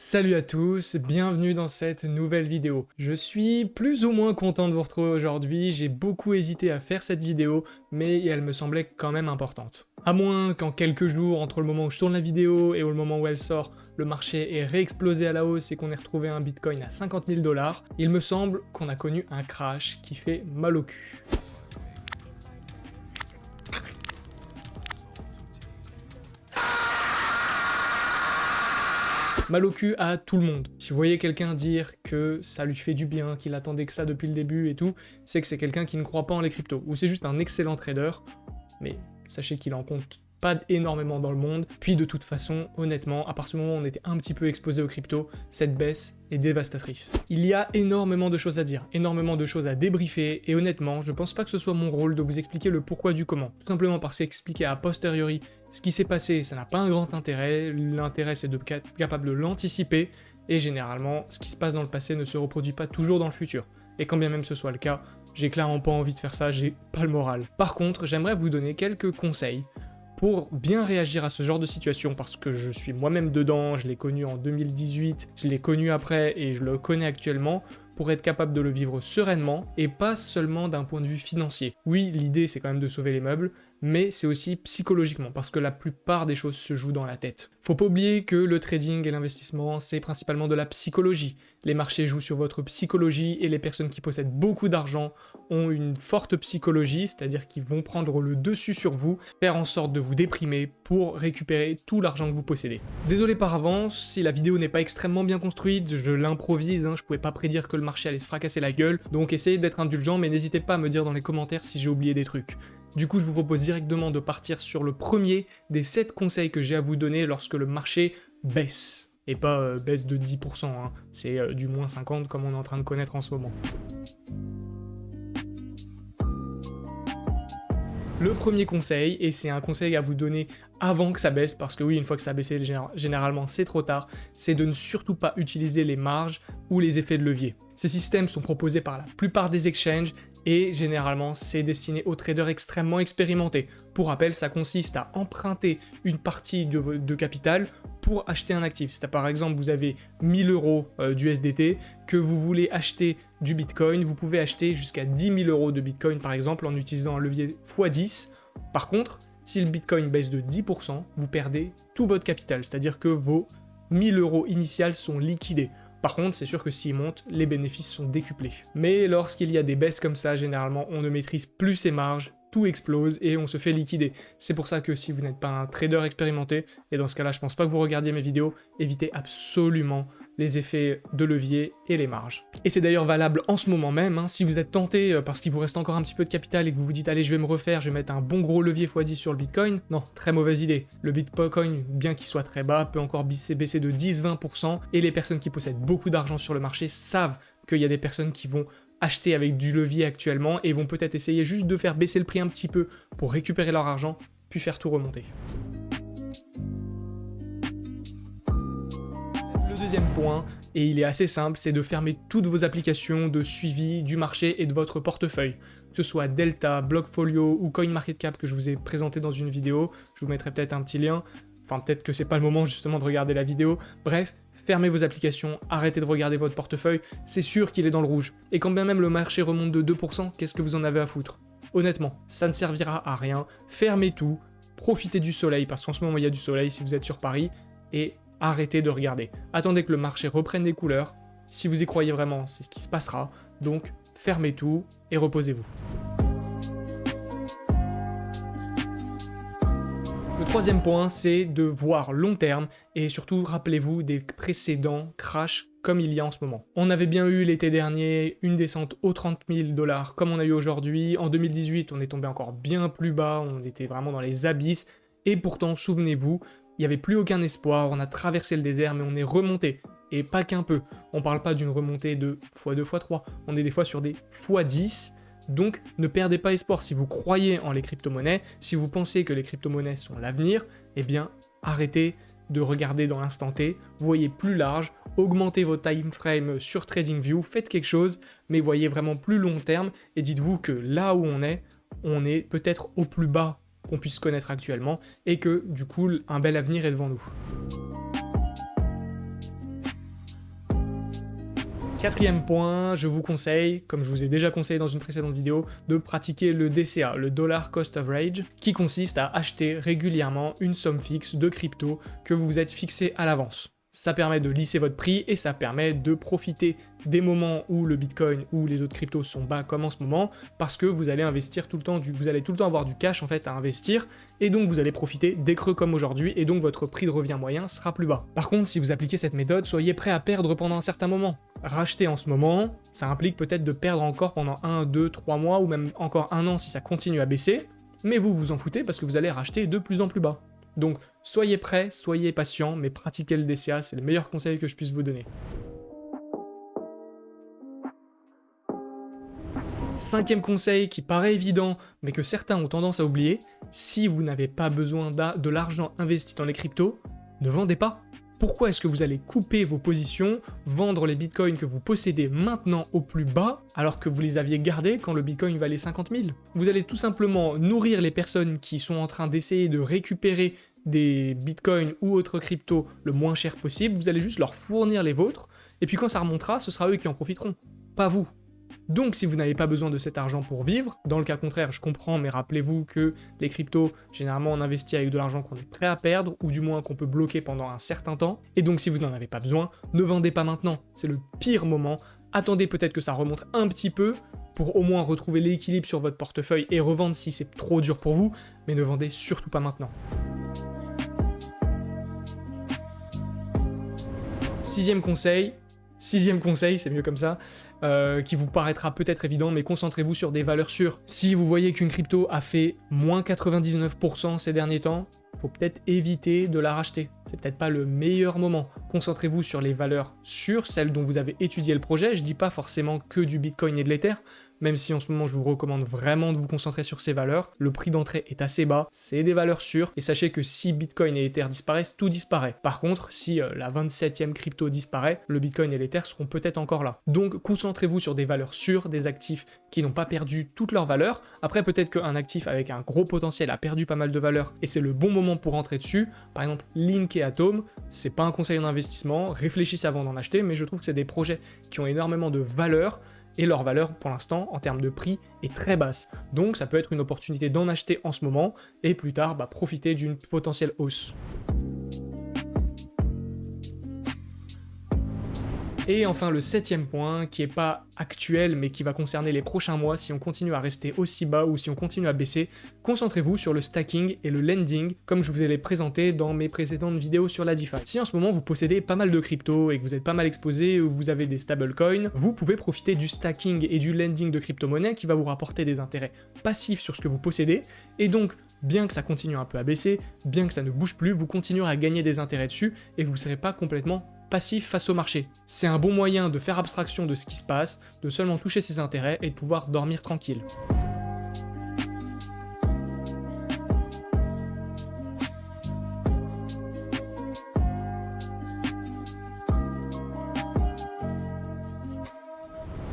Salut à tous, bienvenue dans cette nouvelle vidéo. Je suis plus ou moins content de vous retrouver aujourd'hui, j'ai beaucoup hésité à faire cette vidéo, mais elle me semblait quand même importante. À moins qu'en quelques jours, entre le moment où je tourne la vidéo et au moment où elle sort, le marché ait réexplosé à la hausse et qu'on ait retrouvé un bitcoin à 50 000 dollars, il me semble qu'on a connu un crash qui fait mal au cul. Mal au cul à tout le monde. Si vous voyez quelqu'un dire que ça lui fait du bien, qu'il attendait que ça depuis le début et tout, c'est que c'est quelqu'un qui ne croit pas en les cryptos, ou c'est juste un excellent trader, mais sachez qu'il en compte pas énormément dans le monde. Puis de toute façon, honnêtement, à partir du moment où on était un petit peu exposé aux crypto, cette baisse est dévastatrice. Il y a énormément de choses à dire, énormément de choses à débriefer, et honnêtement, je pense pas que ce soit mon rôle de vous expliquer le pourquoi du comment. Tout simplement parce qu'expliquer a posteriori ce qui s'est passé, ça n'a pas un grand intérêt, l'intérêt c'est de être capable de l'anticiper, et généralement, ce qui se passe dans le passé ne se reproduit pas toujours dans le futur. Et quand bien même ce soit le cas, j'ai clairement pas envie de faire ça, j'ai pas le moral. Par contre, j'aimerais vous donner quelques conseils pour bien réagir à ce genre de situation, parce que je suis moi-même dedans, je l'ai connu en 2018, je l'ai connu après et je le connais actuellement, pour être capable de le vivre sereinement, et pas seulement d'un point de vue financier. Oui, l'idée c'est quand même de sauver les meubles, mais c'est aussi psychologiquement, parce que la plupart des choses se jouent dans la tête. Faut pas oublier que le trading et l'investissement, c'est principalement de la psychologie. Les marchés jouent sur votre psychologie, et les personnes qui possèdent beaucoup d'argent ont une forte psychologie, c'est-à-dire qu'ils vont prendre le dessus sur vous, faire en sorte de vous déprimer pour récupérer tout l'argent que vous possédez. Désolé par avance, si la vidéo n'est pas extrêmement bien construite, je l'improvise, hein, je pouvais pas prédire que le marché allait se fracasser la gueule, donc essayez d'être indulgent, mais n'hésitez pas à me dire dans les commentaires si j'ai oublié des trucs. Du coup, je vous propose directement de partir sur le premier des 7 conseils que j'ai à vous donner lorsque le marché baisse. Et pas euh, baisse de 10%, hein. c'est euh, du moins 50% comme on est en train de connaître en ce moment. Le premier conseil, et c'est un conseil à vous donner avant que ça baisse, parce que oui, une fois que ça a baissé, généralement c'est trop tard, c'est de ne surtout pas utiliser les marges ou les effets de levier. Ces systèmes sont proposés par la plupart des exchanges et généralement c'est destiné aux traders extrêmement expérimentés. Pour rappel, ça consiste à emprunter une partie de, capital pour acheter un actif. Si par exemple vous avez 1000 euros euh, d'USDT, que vous voulez acheter du Bitcoin, vous pouvez acheter jusqu'à 10 000 euros de Bitcoin par exemple en utilisant un levier x10. Par contre, si le Bitcoin baisse de 10%, vous perdez tout votre capital, c'est-à-dire que vos 1000 euros initiales sont liquidés. Par contre, c'est sûr que s'il monte, les bénéfices sont décuplés. Mais lorsqu'il y a des baisses comme ça, généralement, on ne maîtrise plus ses marges, tout explose et on se fait liquider. C'est pour ça que si vous n'êtes pas un trader expérimenté, et dans ce cas-là, je pense pas que vous regardiez mes vidéos, évitez absolument les effets de levier et les marges. Et c'est d'ailleurs valable en ce moment même, hein. si vous êtes tenté euh, parce qu'il vous reste encore un petit peu de capital et que vous vous dites allez je vais me refaire, je vais mettre un bon gros levier x10 sur le Bitcoin, non, très mauvaise idée. Le Bitcoin, bien qu'il soit très bas, peut encore baisser de 10-20% et les personnes qui possèdent beaucoup d'argent sur le marché savent qu'il y a des personnes qui vont acheter avec du levier actuellement et vont peut-être essayer juste de faire baisser le prix un petit peu pour récupérer leur argent, puis faire tout remonter. Deuxième point, et il est assez simple, c'est de fermer toutes vos applications de suivi du marché et de votre portefeuille. Que ce soit Delta, Blockfolio ou CoinMarketCap que je vous ai présenté dans une vidéo, je vous mettrai peut-être un petit lien, enfin peut-être que c'est pas le moment justement de regarder la vidéo, bref, fermez vos applications, arrêtez de regarder votre portefeuille, c'est sûr qu'il est dans le rouge. Et quand bien même le marché remonte de 2%, qu'est-ce que vous en avez à foutre? Honnêtement, ça ne servira à rien, fermez tout, profitez du soleil, parce qu'en ce moment il y a du soleil si vous êtes sur Paris, et arrêtez de regarder. Attendez que le marché reprenne des couleurs. Si vous y croyez vraiment, c'est ce qui se passera. Donc, fermez tout et reposez-vous. Le troisième point, c'est de voir long terme et surtout rappelez-vous des précédents crashs comme il y a en ce moment. On avait bien eu l'été dernier une descente aux 30 000 dollars comme on a eu aujourd'hui. En 2018, on est tombé encore bien plus bas, on était vraiment dans les abysses. Et pourtant, souvenez-vous, il n'y avait plus aucun espoir, on a traversé le désert, mais on est remonté. Et pas qu'un peu. On parle pas d'une remontée de x2, x3, on est des fois sur des x10, donc ne perdez pas espoir. Si vous croyez en les crypto-monnaies, si vous pensez que les crypto-monnaies sont l'avenir, eh bien arrêtez de regarder dans l'instant T, voyez plus large, augmentez vos time frame sur TradingView, faites quelque chose, mais voyez vraiment plus long terme et dites-vous que là où on est, on est peut-être au plus bas qu'on puisse connaître actuellement, et que, du coup, un bel avenir est devant nous. Quatrième point, je vous conseille, comme je vous ai déjà conseillé dans une précédente vidéo, de pratiquer le DCA, le Dollar Cost Average, qui consiste à acheter régulièrement une somme fixe de crypto que vous vous êtes fixé à l'avance. Ça permet de lisser votre prix et ça permet de profiter des moments où le Bitcoin ou les autres cryptos sont bas comme en ce moment parce que vous allez investir tout le temps, vous allez tout le temps avoir du cash en fait à investir et donc vous allez profiter des creux comme aujourd'hui et donc votre prix de revient moyen sera plus bas. Par contre, si vous appliquez cette méthode, soyez prêt à perdre pendant un certain moment. Racheter en ce moment, ça implique peut-être de perdre encore pendant 1, 2, 3 mois ou même encore un an si ça continue à baisser, mais vous vous en foutez parce que vous allez racheter de plus en plus bas. Donc soyez prêts, soyez patients, mais pratiquez le DCA, c'est le meilleur conseil que je puisse vous donner. Cinquième conseil qui paraît évident, mais que certains ont tendance à oublier, si vous n'avez pas besoin de l'argent investi dans les cryptos, ne vendez pas. Pourquoi est-ce que vous allez couper vos positions, vendre les bitcoins que vous possédez maintenant au plus bas, alors que vous les aviez gardés quand le bitcoin valait 50 000 Vous allez tout simplement nourrir les personnes qui sont en train d'essayer de récupérer des bitcoins ou autres cryptos le moins cher possible, vous allez juste leur fournir les vôtres, et puis quand ça remontera, ce sera eux qui en profiteront, pas vous. Donc si vous n'avez pas besoin de cet argent pour vivre, dans le cas contraire, je comprends, mais rappelez-vous que les cryptos, généralement on investit avec de l'argent qu'on est prêt à perdre, ou du moins qu'on peut bloquer pendant un certain temps, et donc si vous n'en avez pas besoin, ne vendez pas maintenant, c'est le pire moment, attendez peut-être que ça remonte un petit peu, pour au moins retrouver l'équilibre sur votre portefeuille et revendre si c'est trop dur pour vous, mais ne vendez surtout pas maintenant. Sixième conseil, sixième conseil, c'est mieux comme ça, euh, qui vous paraîtra peut-être évident, mais concentrez-vous sur des valeurs sûres. Si vous voyez qu'une crypto a fait moins 99% ces derniers temps, faut peut-être éviter de la racheter. C'est peut-être pas le meilleur moment. Concentrez-vous sur les valeurs sûres, celles dont vous avez étudié le projet. Je dis pas forcément que du Bitcoin et de l'Ether, même si en ce moment je vous recommande vraiment de vous concentrer sur ces valeurs. Le prix d'entrée est assez bas, c'est des valeurs sûres, et sachez que si Bitcoin et Ether disparaissent, tout disparaît. Par contre, si euh, la 27e crypto disparaît, le Bitcoin et l'Ether seront peut-être encore là. Donc concentrez-vous sur des valeurs sûres, des actifs qui n'ont pas perdu toute leur valeur. Après, peut-être qu'un actif avec un gros potentiel a perdu pas mal de valeur, et c'est le bon moment pour rentrer dessus. Par exemple, Link et Atom, c'est pas un conseil en investissement, réfléchissez avant d'en acheter, mais je trouve que c'est des projets qui ont énormément de valeur, et leur valeur pour l'instant en termes de prix est très basse. Donc ça peut être une opportunité d'en acheter en ce moment et plus tard bah, profiter d'une potentielle hausse. Et enfin le septième point, qui est pas actuel mais qui va concerner les prochains mois si on continue à rester aussi bas ou si on continue à baisser, concentrez-vous sur le stacking et le lending comme je vous ai les présenté dans mes précédentes vidéos sur la DeFi. Si en ce moment vous possédez pas mal de crypto et que vous êtes pas mal exposé ou vous avez des stablecoins, vous pouvez profiter du stacking et du lending de crypto-monnaies qui va vous rapporter des intérêts passifs sur ce que vous possédez et donc bien que ça continue un peu à baisser, bien que ça ne bouge plus, vous continuerez à gagner des intérêts dessus et vous ne serez pas complètement passif face au marché. C'est un bon moyen de faire abstraction de ce qui se passe, de seulement toucher ses intérêts et de pouvoir dormir tranquille.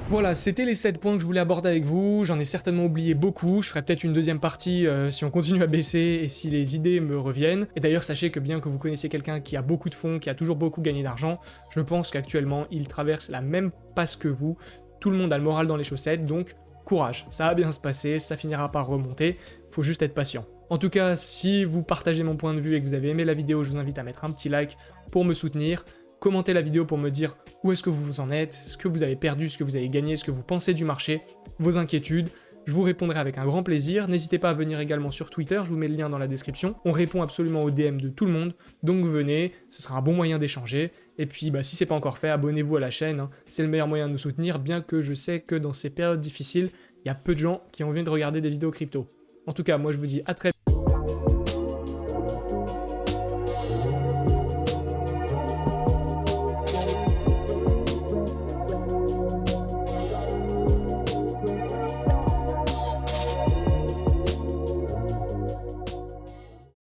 Voilà, c'était les 7 points que je voulais aborder avec vous, j'en ai certainement oublié beaucoup, je ferai peut-être une deuxième partie euh, si on continue à baisser et si les idées me reviennent. Et d'ailleurs, sachez que bien que vous connaissiez quelqu'un qui a beaucoup de fonds, qui a toujours beaucoup gagné d'argent, je pense qu'actuellement, il traverse la même passe que vous, tout le monde a le moral dans les chaussettes, donc courage, ça va bien se passer, ça finira par remonter, faut juste être patient. En tout cas, si vous partagez mon point de vue et que vous avez aimé la vidéo, je vous invite à mettre un petit like pour me soutenir, commentez la vidéo pour me dire où est-ce que vous en êtes, ce que vous avez perdu, ce que vous avez gagné, ce que vous pensez du marché, vos inquiétudes. Je vous répondrai avec un grand plaisir. N'hésitez pas à venir également sur Twitter, je vous mets le lien dans la description. On répond absolument aux DM de tout le monde, donc venez, ce sera un bon moyen d'échanger. Et puis bah, si c'est pas encore fait, abonnez-vous à la chaîne, hein. c'est le meilleur moyen de nous soutenir, bien que je sais que dans ces périodes difficiles, il y a peu de gens qui ont envie de regarder des vidéos crypto. En tout cas, moi je vous dis à très